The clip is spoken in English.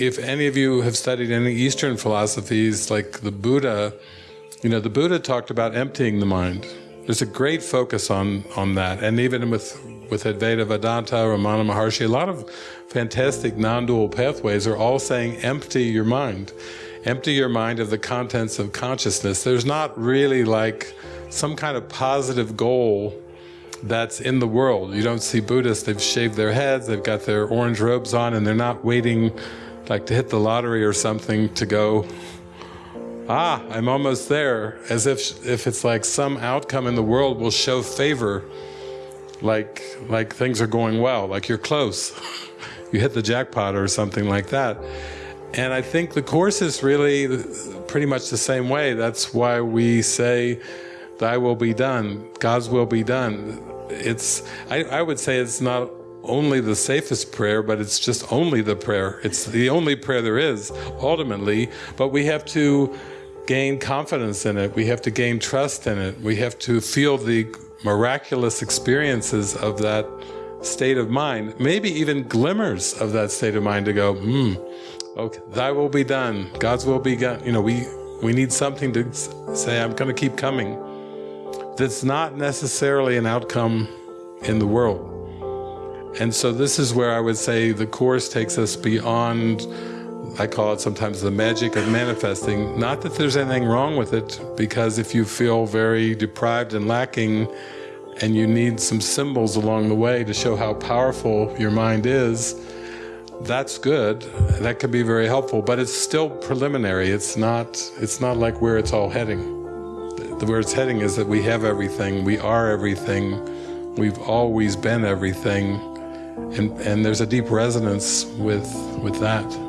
if any of you have studied any Eastern philosophies, like the Buddha, you know, the Buddha talked about emptying the mind. There's a great focus on on that, and even with with Advaita Vedanta, Ramana Maharshi, a lot of fantastic non-dual pathways are all saying empty your mind. Empty your mind of the contents of consciousness. There's not really like some kind of positive goal that's in the world. You don't see Buddhists, they've shaved their heads, they've got their orange robes on, and they're not waiting like to hit the lottery or something to go, ah, I'm almost there, as if, if it's like some outcome in the world will show favor, like, like things are going well, like you're close. you hit the jackpot or something like that. And I think the Course is really pretty much the same way. That's why we say, Thy will be done, God's will be done. It's, I, I would say it's not only the safest prayer, but it's just only the prayer. It's the only prayer there is, ultimately, but we have to gain confidence in it. We have to gain trust in it. We have to feel the miraculous experiences of that state of mind, maybe even glimmers of that state of mind to go, hmm, okay, thy will be done, God's will be done. You know, we, we need something to say, I'm going to keep coming. That's not necessarily an outcome in the world. And so this is where I would say the Course takes us beyond, I call it sometimes the magic of manifesting. Not that there's anything wrong with it, because if you feel very deprived and lacking, and you need some symbols along the way to show how powerful your mind is, that's good. That can be very helpful, but it's still preliminary. It's not, it's not like where it's all heading. The, where it's heading is that we have everything, we are everything, we've always been everything, and, and there's a deep resonance with, with that.